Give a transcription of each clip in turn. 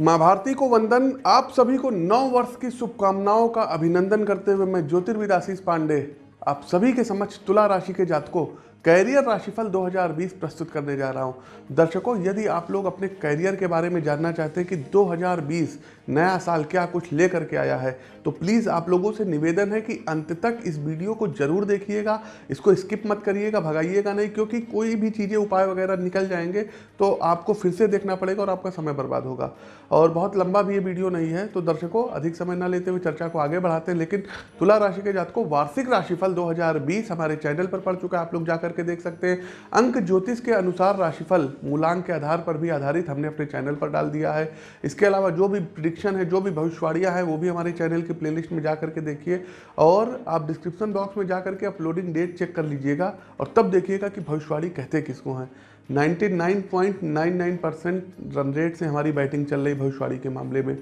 माँ भारती को वंदन। आप सभी को नौ वर्ष की शुभकामनाओं का अभिनंदन करते हुए मैं ज्योतिर्विद आशीष पांडे, आप सभी के समक्ष तुला राशि के जातकों कैरियर राशिफल 2020 प्रस्तुत करने जा रहा हूँ। दर्शकों, यदि आप लोग अपने कैरियर के बारे में जानना चाहते हैं कि 2020 नया साल क्या कुछ लेकर के आया है तो प्लीज़ आप लोगों से निवेदन है कि अंत तक इस वीडियो को ज़रूर देखिएगा। इसको स्किप मत करिएगा, भगाइएगा नहीं, क्योंकि कोई भी चीज़ें, उपाय वगैरह निकल जाएँगे तो आपको फिर से देखना पड़ेगा और आपका समय बर्बाद होगा। और बहुत लंबा भी ये वीडियो नहीं है तो दर्शकों, अधिक समय ना लेते हुए चर्चा को आगे बढ़ाते हैं, लेकिन तुला राशि के जात को वार्षिक राशिफल 2020 हमारे चैनल पर पड़ चुका है, आप लोग जा करके देख सकते हैं। अंक ज्योतिष के अनुसार राशिफल मूलांक के आधार पर भी आधारित हमने अपने चैनल पर डाल दिया है। इसके अलावा जो भी प्रिडिक्शन है, जो भी भविष्यवाणियाँ हैं, वो भी हमारे चैनल की प्लेलिस्ट में जा करके देखिए। और आप डिस्क्रिप्शन बॉक्स में जा करके अपलोडिंग डेट चेक कर लीजिएगा और तब देखिएगा कि भविष्यवाणी कहते किसको हैं। 99.99 परसेंट रन रेट से हमारी बैटिंग चल रही भविष्यवाणी के मामले में।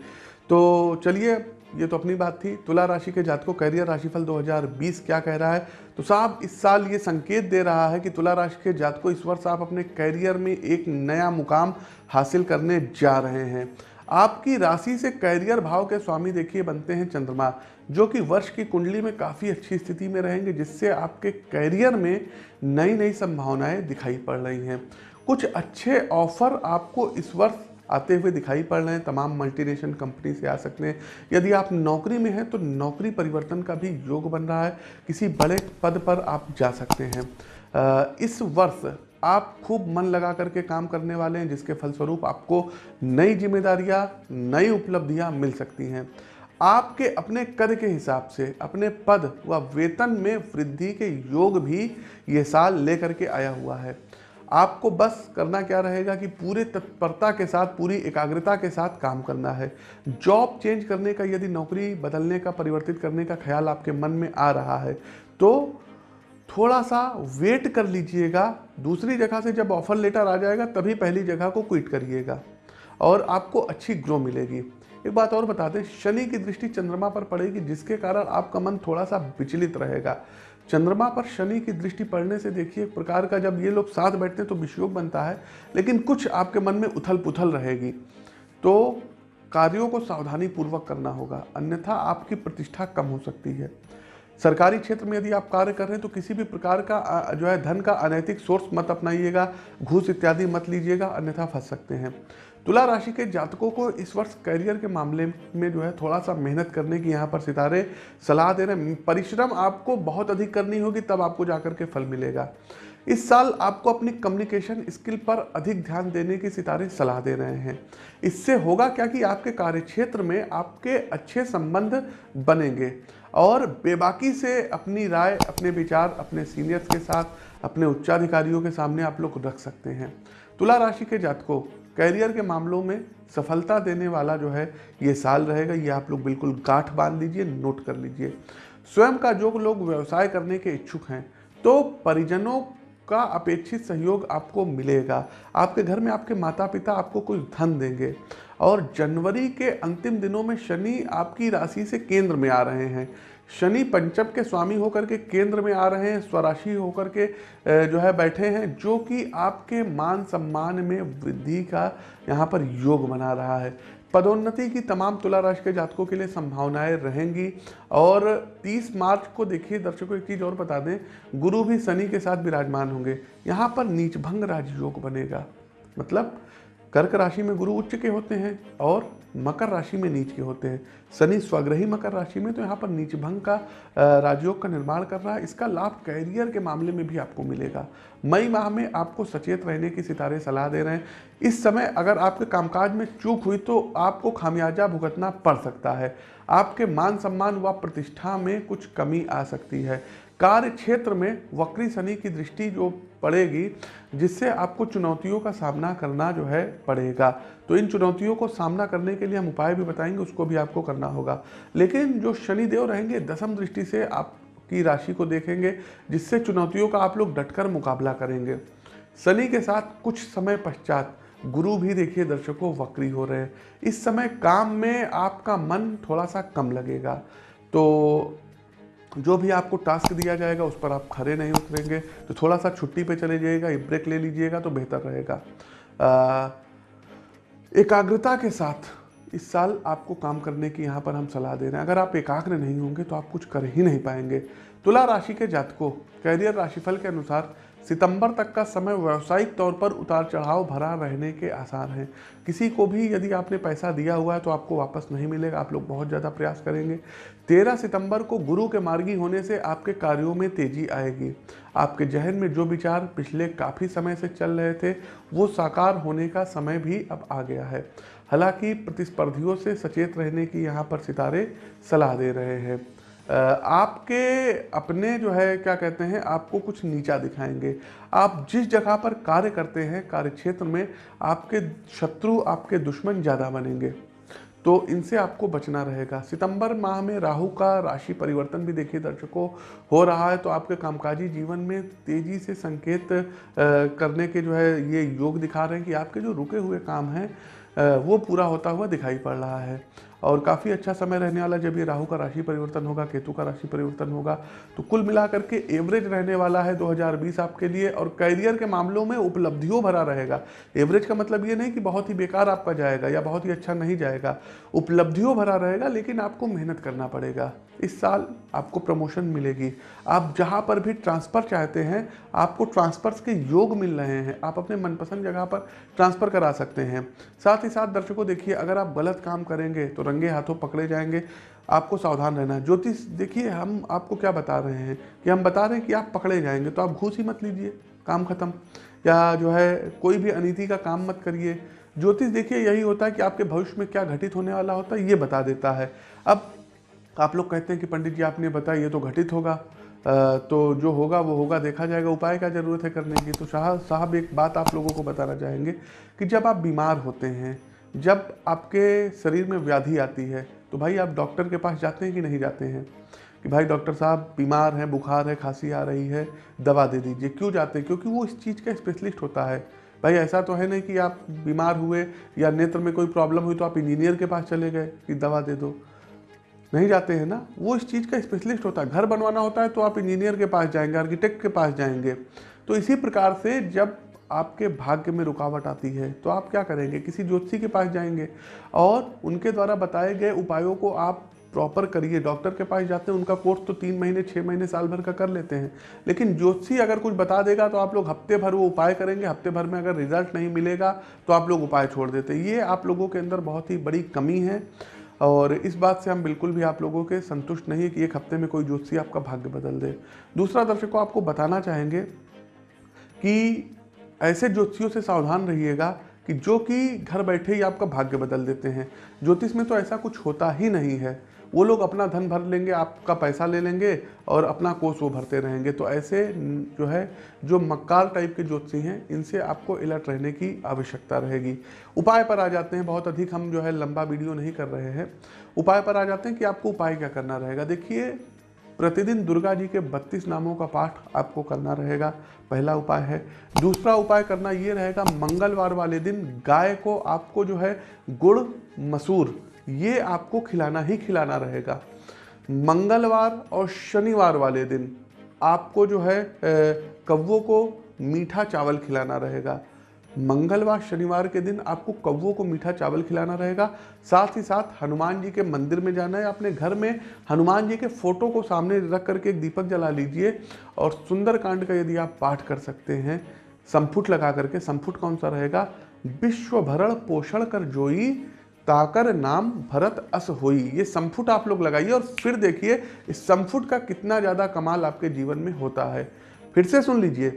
तो चलिए ये तो अपनी बात थी। तुला राशि के जातकों, कैरियर राशिफल 2020 क्या कह रहा है? तो साहब, इस साल ये संकेत दे रहा है कि तुला राशि के जातकों इस वर्ष आप अपने कैरियर में एक नया मुकाम हासिल करने जा रहे हैं। आपकी राशि से कैरियर भाव के स्वामी देखिए बनते हैं चंद्रमा, जो कि वर्ष की कुंडली में काफ़ी अच्छी स्थिति में रहेंगे, जिससे आपके कैरियर में नई नई संभावनाएँ दिखाई पड़ रही हैं। कुछ अच्छे ऑफ़र आपको इस वर्ष आते हुए दिखाई पड़ रहे हैं, तमाम मल्टीनेशनल कंपनी से आ सकते हैं। यदि आप नौकरी में हैं तो नौकरी परिवर्तन का भी योग बन रहा है। किसी बड़े पद पर आप जा सकते हैं। इस वर्ष आप खूब मन लगा करके काम करने वाले हैं, जिसके फलस्वरूप आपको नई जिम्मेदारियाँ, नई उपलब्धियाँ मिल सकती हैं। आपके अपने कद के हिसाब से, अपने पद व वेतन में वृद्धि के योग भी ये साल लेकर के आया हुआ है। आपको बस करना क्या रहेगा कि पूरे तत्परता के साथ, पूरी एकाग्रता के साथ काम करना है। जॉब चेंज करने का, यदि नौकरी बदलने का, परिवर्तित करने का ख्याल आपके मन में आ रहा है तो थोड़ा सा वेट कर लीजिएगा। दूसरी जगह से जब ऑफ़र लेटर आ जाएगा, तभी पहली जगह को क्विट करिएगा और आपको अच्छी ग्रो मिलेगी। एक बात और बता दें, शनि की दृष्टि चंद्रमा पर पड़ेगी, जिसके कारण आपका मन थोड़ा सा विचलित रहेगा। चंद्रमा पर शनि की दृष्टि पड़ने से देखिए, एक प्रकार का जब ये लोग साथ बैठते हैं तो विषयोग बनता है, लेकिन कुछ आपके मन में उथल पुथल रहेगी। तो कार्यों को सावधानी पूर्वक करना होगा, अन्यथा आपकी प्रतिष्ठा कम हो सकती है। सरकारी क्षेत्र में यदि आप कार्य कर रहे हैं तो किसी भी प्रकार का जो है, धन का अनैतिक सोर्स मत अपनाइएगा, घूस इत्यादि मत लीजिएगा, अन्यथा फंस सकते हैं। तुला राशि के जातकों को इस वर्ष करियर के मामले में जो है थोड़ा सा मेहनत करने की यहाँ पर सितारे, सलाह दे रहे हैं। परिश्रम आपको बहुत अधिक करनी होगी, तब आपको जाकर के फल मिलेगा। इस साल आपको अपनी कम्युनिकेशन स्किल पर अधिक ध्यान देने की सितारे सलाह दे रहे हैं। इससे होगा क्या कि आपके कार्यक्षेत्र में आपके अच्छे संबंध बनेंगे और बेबाकी से अपनी राय, अपने विचार, अपने सीनियर्स के साथ, अपने उच्चाधिकारियों के सामने आप लोग रख सकते हैं। तुला राशि के जातकों कैरियर के मामलों में सफलता देने वाला जो है, ये साल रहेगा। ये आप लोग बिल्कुल गांठ बाँध लीजिए, नोट कर लीजिए। स्वयं का जो लोग व्यवसाय करने के इच्छुक हैं तो परिजनों का अपेक्षित सहयोग आपको मिलेगा। आपके घर में आपके माता पिता आपको कुछ धन देंगे। और जनवरी के अंतिम दिनों में शनि आपकी राशि से केंद्र में आ रहे हैं। शनि पंचम के स्वामी होकर के केंद्र में आ रहे हैं, स्वराशि होकर के जो है बैठे हैं, जो कि आपके मान सम्मान में वृद्धि का यहाँ पर योग बना रहा है। पदोन्नति की तमाम तुला राशि के जातकों के लिए संभावनाएँ रहेंगी। और 30 मार्च को देखिए, दर्शकों, एक चीज़ और बता दें, गुरु भी शनि के साथ विराजमान होंगे। यहाँ पर नीचभंग राजयोग बनेगा। मतलब कर्क राशि में गुरु उच्च के होते हैं और मकर राशि में नीच के होते हैं। शनि स्वग्रही मकर राशि में तो यहाँ पर नीच भंग का राजयोग का निर्माण कर रहा है। इसका लाभ कैरियर के मामले में भी आपको मिलेगा। मई माह में आपको सचेत रहने की सितारे सलाह दे रहे हैं। इस समय अगर आपके कामकाज में चूक हुई तो आपको खामियाजा भुगतना पड़ सकता है। आपके मान सम्मान व प्रतिष्ठा में कुछ कमी आ सकती है। कार्य क्षेत्र में वक्री शनि की दृष्टि जो पड़ेगी, जिससे आपको चुनौतियों का सामना करना जो है पड़ेगा। तो इन चुनौतियों को सामना करने के लिए हम उपाय भी बताएँगे, उसको भी आपको करना होगा। लेकिन जो शनिदेव रहेंगे, दसम दृष्टि से आपकी राशि को देखेंगे, जिससे चुनौतियों का आप लोग डटकर मुकाबला करेंगे। शनि के साथ कुछ समय पश्चात गुरु भी देखिए, दर्शकों, वक्री हो रहे हैं। इस समय काम में आपका मन थोड़ा सा कम लगेगा। तो जो भी आपको टास्क दिया जाएगा, उस पर आप खड़े नहीं उतरेंगे। तो थोड़ा सा छुट्टी पे चले जाइएगा ब्रेक ले लीजिएगा तो बेहतर रहेगा। एकाग्रता के साथ इस साल आपको काम करने की यहाँ पर हम सलाह दे रहे हैं। अगर आप एकाग्र नहीं होंगे तो आप कुछ कर ही नहीं पाएँगे। तुला राशि के जातकों कैरियर राशिफल के अनुसार सितंबर तक का समय व्यावसायिक तौर पर उतार चढ़ाव भरा रहने के आसार हैं। किसी को भी यदि आपने पैसा दिया हुआ है तो आपको वापस नहीं मिलेगा। आप लोग बहुत ज़्यादा प्रयास करेंगे। तेरह सितंबर को गुरु के मार्गी होने से आपके कार्यों में तेज़ी आएगी। आपके जहन में जो विचार पिछले काफ़ी समय से चल रहे थे, वो साकार होने का समय भी अब आ गया है। हालाँकि प्रतिस्पर्धियों से सचेत रहने की यहाँ पर सितारे सलाह दे रहे हैं। आपके अपने जो है, क्या कहते हैं, आपको कुछ नीचा दिखाएँगे। आप जिस जगह पर कार्य करते हैं, कार्य क्षेत्र में, आपके शत्रु आपके दुश्मन ज़्यादा बनेंगे। तो इनसे आपको बचना रहेगा। सितंबर माह में राहु का राशि परिवर्तन भी देखिए दर्शकों, हो रहा है तो आपके कामकाजी जीवन में तेज़ी से संकेत करने के जो है, ये योग दिखा रहे हैं कि आपके जो रुके हुए काम हैं वो पूरा होता हुआ दिखाई पड़ रहा है। और काफ़ी अच्छा समय रहने वाला जब ये राहु का राशि परिवर्तन होगा, केतु का राशि परिवर्तन होगा तो कुल मिलाकर के एवरेज रहने वाला है 2020 आपके लिए और करियर के मामलों में उपलब्धियों भरा रहेगा। एवरेज का मतलब ये नहीं कि बहुत ही बेकार आपका जाएगा या बहुत ही अच्छा नहीं जाएगा। उपलब्धियों भरा रहेगा, लेकिन आपको मेहनत करना पड़ेगा। इस साल आपको प्रमोशन मिलेगी। आप जहाँ पर भी ट्रांसफ़र चाहते हैं, आपको ट्रांसफ़र्स के योग मिल रहे हैं। आप अपने मनपसंद जगह पर ट्रांसफ़र करा सकते हैं। साथ ही साथ दर्शकों, देखिए, अगर आप गलत काम करेंगे तो रंगे हाथों पकड़े जाएँगे, आपको सावधान रहना है। ज्योतिष देखिए, हम आपको क्या बता रहे हैं कि हम बता रहे हैं कि आप पकड़े जाएँगे तो आप घूस ही मत लीजिए, काम ख़त्म। या जो है, कोई भी अनिति का काम मत करिए। ज्योतिष देखिए, यही होता है कि आपके भविष्य में क्या घटित होने वाला होता है, ये बता देता है। अब आप लोग कहते हैं कि पंडित जी, आपने बताया, ये तो घटित होगा। तो जो होगा, वो होगा, देखा जाएगा, उपाय क्या ज़रूरत है करने की? तो शाह साहब, एक बात आप लोगों को बताना चाहेंगे कि जब आप बीमार होते हैं जब आपके शरीर में व्याधि आती है तो भाई आप डॉक्टर के पास जाते हैं कि नहीं जाते हैं? कि भाई डॉक्टर साहब बीमार हैं, बुखार है, खांसी आ रही है, दवा दे दीजिए। क्यों जाते हैं? क्योंकि वो इस चीज़ का स्पेशलिस्ट होता है। भाई ऐसा तो है नहीं कि आप बीमार हुए या नेत्र में कोई प्रॉब्लम हुई तो आप इंजीनियर के पास चले गए कि दवा दे दो। नहीं जाते हैं ना? वो इस चीज़ का स्पेशलिस्ट होता है। घर बनवाना होता है तो आप इंजीनियर के पास जाएँगे, आर्किटेक्ट के पास जाएँगे। तो इसी प्रकार से जब आपके भाग्य में रुकावट आती है तो आप क्या करेंगे? किसी ज्योतिषी के पास जाएँगे और उनके द्वारा बताए गए उपायों को आप प्रॉपर करिए। डॉक्टर के पास जाते हैं, उनका कोर्स तो तीन महीने छः महीने, साल भर का कर लेते हैं। लेकिन ज्योतिषी अगर कुछ बता देगा तो आप लोग हफ़्ते भर वो उपाय करेंगे। हफ़्ते भर में अगर रिज़ल्ट नहीं मिलेगा तो आप लोग उपाय छोड़ देते हैं। ये आप लोगों के अंदर बहुत ही बड़ी कमी है और इस बात से हम बिल्कुल भी आप लोगों के संतुष्ट नहीं है कि एक हफ़्ते में कोई ज्योतिषी आपका भाग्य बदल दे। दूसरा दर्शक, आपको बताना चाहेंगे कि ऐसे ज्योतिषियों से सावधान रहिएगा कि जो कि घर बैठे ही आपका भाग्य बदल देते हैं। ज्योतिष में तो ऐसा कुछ होता ही नहीं है। वो लोग अपना धन भर लेंगे, आपका पैसा ले लेंगे और अपना कोष वो भरते रहेंगे। तो ऐसे जो है, जो मक्कार टाइप के ज्योतिषी हैं, इनसे आपको अलर्ट रहने की आवश्यकता रहेगी। उपाय पर आ जाते हैं। बहुत अधिक हम जो है लंबा वीडियो नहीं कर रहे हैं। उपाय पर आ जाते हैं कि आपको उपाय क्या करना रहेगा। देखिए प्रतिदिन दुर्गा जी के बत्तीस नामों का पाठ आपको करना रहेगा। पहला उपाय है। दूसरा उपाय करना ये रहेगा, मंगलवार वाले दिन गाय को आपको जो है गुड़, मसूर, ये आपको खिलाना ही खिलाना रहेगा। मंगलवार और शनिवार वाले दिन आपको जो है कौवों को मीठा चावल खिलाना रहेगा। मंगलवार शनिवार के दिन आपको कौवों को मीठा चावल खिलाना रहेगा। साथ ही साथ हनुमान जी के मंदिर में जाना है, अपने घर में। हनुमान जी के फ़ोटो को सामने रख करके एक दीपक जला लीजिए और सुंदरकांड का यदि आप पाठ कर सकते हैं संफुट लगा करके संफुट कौन सा रहेगा? विश्व भरण पोषण कर जोई, ताकर नाम भरत अस होई। ये संफुट आप लोग लगाइए और फिर देखिए, इस संफुट का कितना ज़्यादा कमाल आपके जीवन में होता है। फिर से सुन लीजिए।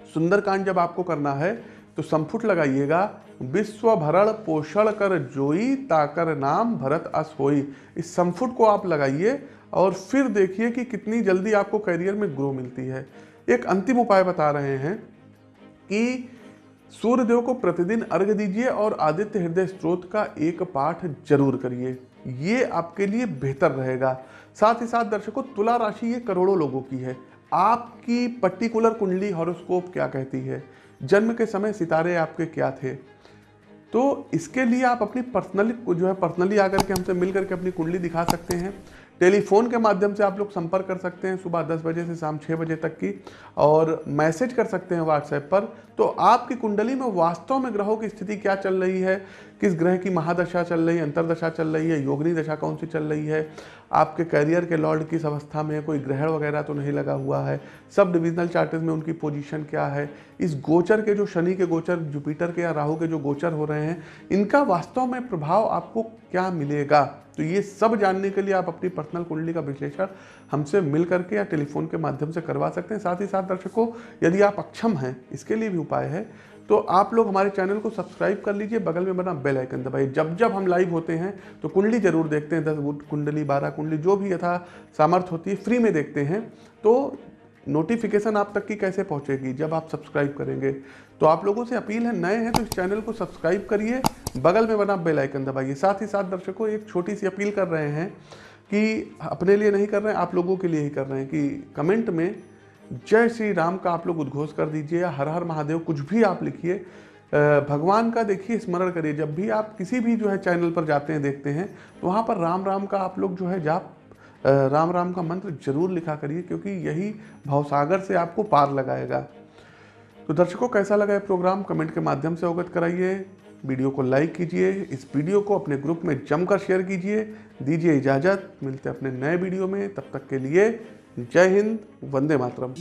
सुंदरकांड जब आपको करना है तो संफुट लगाइएगा। विश्व भरण पोषण कर जोई, ताकर नाम भरत अस होई इस संफुट को आप लगाइए और फिर देखिए कि कितनी जल्दी आपको करियर में ग्रो मिलती है। एक अंतिम उपाय बता रहे हैं कि सूर्यदेव को प्रतिदिन अर्घ दीजिए और आदित्य हृदय स्त्रोत का एक पाठ ज़रूर करिए। ये आपके लिए बेहतर रहेगा। साथ ही साथ दर्शकों, तुला राशि ये करोड़ों लोगों की है। आपकी पर्टिकुलर कुंडली हॉरोस्कोप क्या कहती है? जन्म के समय सितारे आपके क्या थे? तो इसके लिए आप अपनी पर्सनली जो है पर्सनली आकर के हमसे मिल करके अपनी कुंडली दिखा सकते हैं। टेलीफोन के माध्यम से आप लोग संपर्क कर सकते हैं सुबह 10 बजे से शाम छः बजे तक की, और मैसेज कर सकते हैं व्हाट्सएप पर। तो आपकी कुंडली में वास्तव में ग्रहों की स्थिति क्या चल रही है? किस ग्रह की महादशा चल रही है? अंतरदशा चल रही है? योगनी दशा कौन सी चल रही है? आपके करियर के लॉर्ड किस अवस्था में है? कोई ग्रहण वगैरह तो नहीं लगा हुआ है। सब डिविजनल चार्टेज में उनकी पोजीशन क्या है? इस गोचर के जो शनि के गोचर जुपिटर के या राहु के जो गोचर हो रहे हैं, इनका वास्तव में प्रभाव आपको क्या मिलेगा? तो ये सब जानने के लिए आप अपनी पर्सनल कुंडली का विश्लेषण हमसे मिल करके या टेलीफोन के माध्यम से करवा सकते हैं। साथ ही साथ दर्शकों, यदि आप अक्षम हैं, इसके लिए भी उपाय है तो आप लोग हमारे चैनल को सब्सक्राइब कर लीजिए, बगल में बना बेल आइकन दबाइए। जब जब हम लाइव होते हैं तो कुंडली ज़रूर देखते हैं। दस कुंडली, बारह कुंडली, जो भी यथा सामर्थ्य होती है फ्री में देखते हैं। तो नोटिफिकेशन आप तक की कैसे पहुंचेगी? जब आप सब्सक्राइब करेंगे तो आप लोगों से अपील है, नए हैं तो इस चैनल को सब्सक्राइब करिए। बगल में बना बेल आइकन दबाइए। साथ ही साथ दर्शकों, एक छोटी सी अपील कर रहे हैं कि अपने लिए नहीं कर रहे हैं, आप लोगों के लिए ही कर रहे हैं कि कमेंट में जय श्री राम का आप लोग उद्घोष कर दीजिए या हर हर महादेव, कुछ भी आप लिखिए। भगवान का देखिए, स्मरण करिए। जब भी आप किसी भी जो है चैनल पर जाते हैं, देखते हैं तो वहाँ पर राम राम का आप लोग जो है जाप राम राम का मंत्र ज़रूर लिखा करिए, क्योंकि यही भावसागर से आपको पार लगाएगा। तो दर्शकों, कैसा लगा ये प्रोग्राम? कमेंट के माध्यम से अवगत कराइए। वीडियो को लाइक कीजिए, इस वीडियो को अपने ग्रुप में जमकर शेयर कीजिए, दीजिए इजाज़त। मिलते अपने नए वीडियो में, तब तक के लिए जय हिंद, वंदे मातरम।